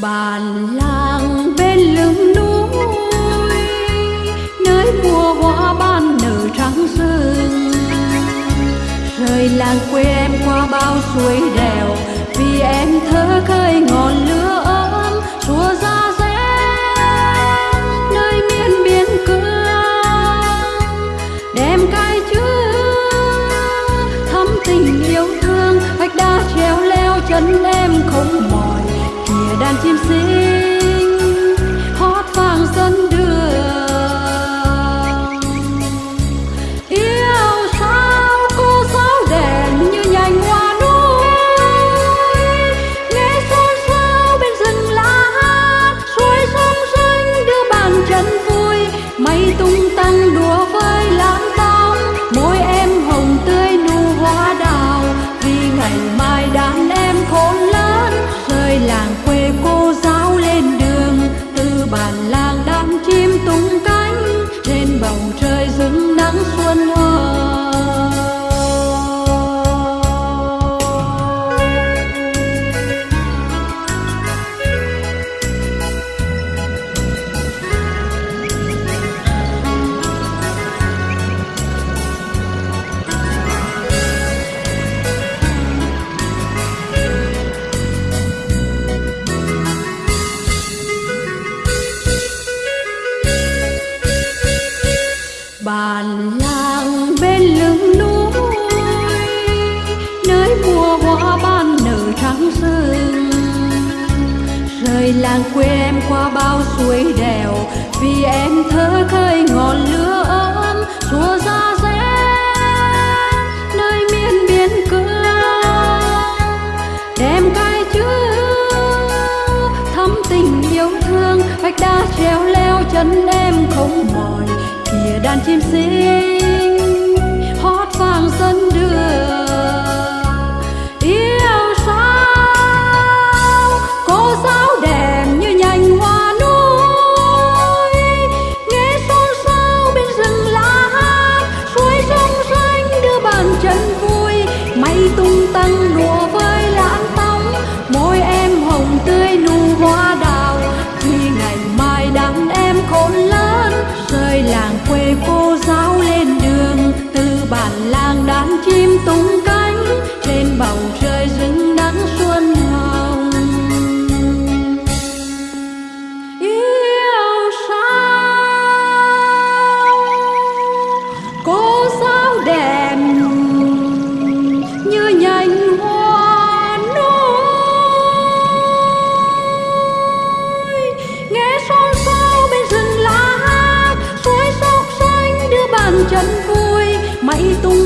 bàn làng bên lưng núi, nơi mùa hoa ban nở trắng rừng. Rời làng quê em qua bao suối đèo, vì em thơ khơi ngọn lửa ấm. Chùa ra rẽ nơi miên biên cương, đem cay chứa thắm tình yêu thương. Vách đá treo leo chân em không chim xinh bản làng bên lưng núi, nơi mùa hoa ban nở trắng rừng. Rời làng quê em qua bao suối đèo, vì em thơ khơi ngọn lửa ấm. Xua ra rẽ, nơi miền biên cương. Đem cay chữ thắm tình yêu thương, vách đá treo leo chân em không mỏi kìa đàn chim xinh tung